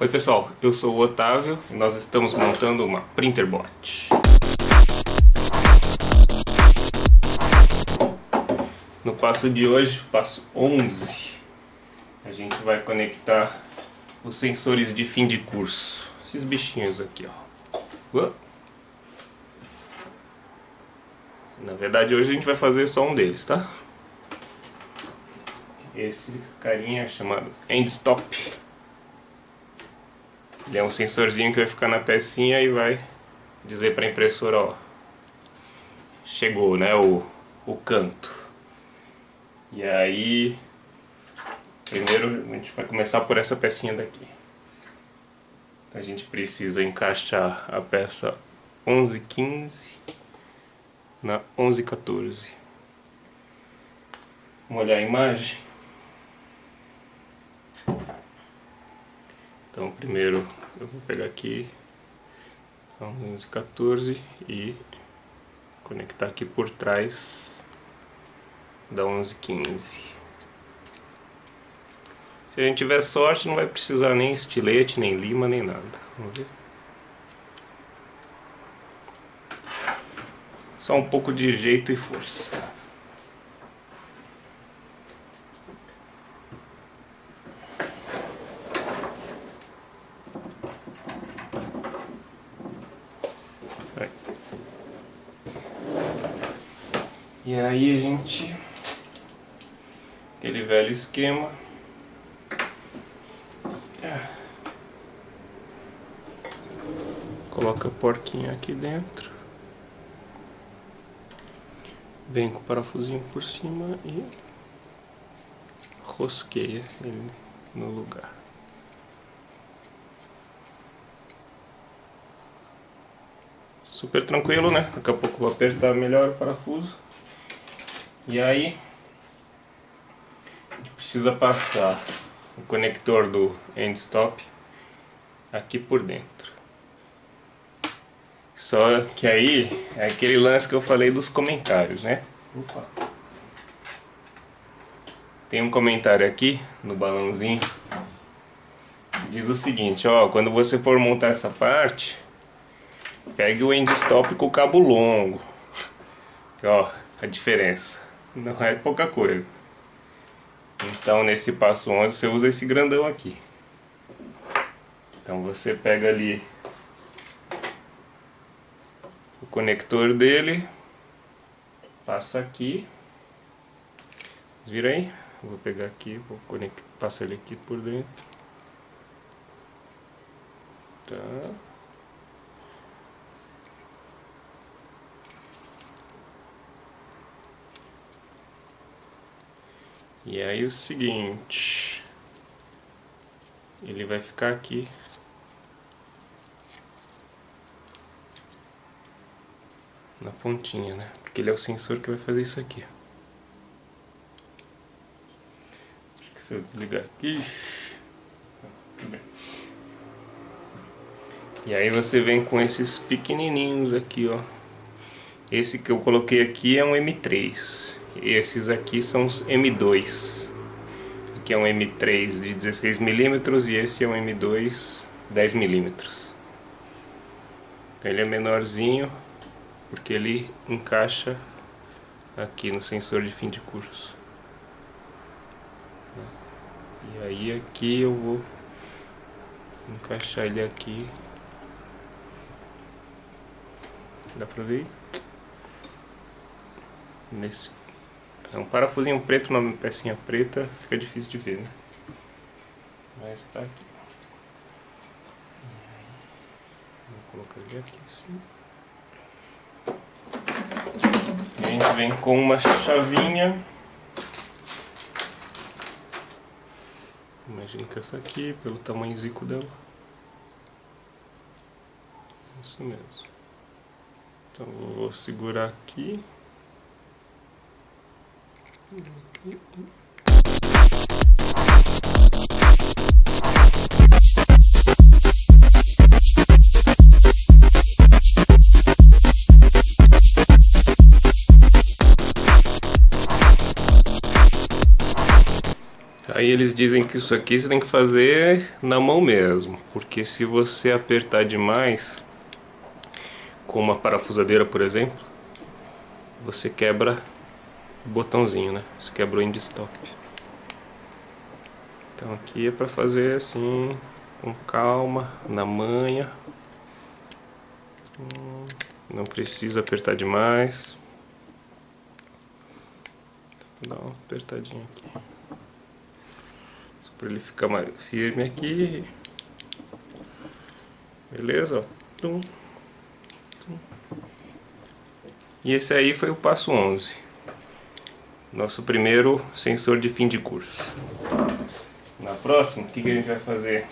Oi pessoal, eu sou o Otávio e nós estamos montando uma Printerbot. No passo de hoje, passo 11, a gente vai conectar os sensores de fim de curso. Esses bichinhos aqui, ó. Na verdade hoje a gente vai fazer só um deles, tá? Esse carinha chamado End Stop. Ele é um sensorzinho que vai ficar na pecinha e vai dizer para a impressora, ó, chegou, né, o, o canto. E aí, primeiro a gente vai começar por essa pecinha daqui. A gente precisa encaixar a peça 1115 na 1114. Vamos olhar a imagem. Então primeiro eu vou pegar aqui a 1114 e conectar aqui por trás da 1115. Se a gente tiver sorte não vai precisar nem estilete, nem lima, nem nada. Vamos ver. Só um pouco de jeito e força. E aí a gente, aquele velho esquema, coloca a porquinha aqui dentro, vem com o parafusinho por cima e rosqueia ele no lugar. Super tranquilo, né? Daqui a pouco vou apertar melhor o parafuso. E aí a gente precisa passar o conector do end stop aqui por dentro. Só que aí é aquele lance que eu falei dos comentários, né? Opa. Tem um comentário aqui no balãozinho diz o seguinte, ó, quando você for montar essa parte, pegue o end stop com o cabo longo. Que, ó, a diferença não é pouca coisa. Então nesse passo 11 você usa esse grandão aqui. Então você pega ali o conector dele, passa aqui, vira aí, vou pegar aqui, vou conectar, passar ele aqui por dentro. Tá. E aí o seguinte, ele vai ficar aqui. Na pontinha, né? Porque ele é o sensor que vai fazer isso aqui. Acho que se eu desligar aqui... E aí você vem com esses pequenininhos aqui, ó. Esse que eu coloquei aqui é um M3. Esses aqui são os M2. Aqui é um M3 de 16mm e esse é um M2 10mm. Então ele é menorzinho porque ele encaixa aqui no sensor de fim de curso. E aí aqui eu vou encaixar ele aqui. Dá pra ver? Nesse é um parafusinho preto numa pecinha preta, fica difícil de ver, né? Mas tá aqui. Vou colocar ele aqui assim. E a gente vem com uma chavinha. Imagino que essa aqui, pelo tamanho zico dela. Isso mesmo. Então vou segurar aqui. Aí eles dizem que isso aqui você tem que fazer na mão mesmo, porque se você apertar demais, com uma parafusadeira por exemplo, você quebra botãozinho, né? Você quebra o end stop. Então aqui é para fazer assim, com calma, na manha. Hum, não precisa apertar demais. Vou dar uma apertadinha aqui. Só para ele ficar mais firme aqui. Beleza? Tum, tum. E esse aí foi o passo 11. Nosso primeiro sensor de fim de curso. Na próxima, o que, que a gente vai fazer?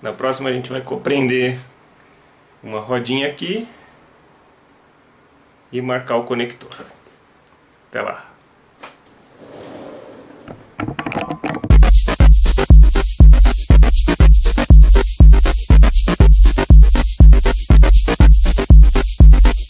Na próxima a gente vai compreender uma rodinha aqui e marcar o conector. Até lá.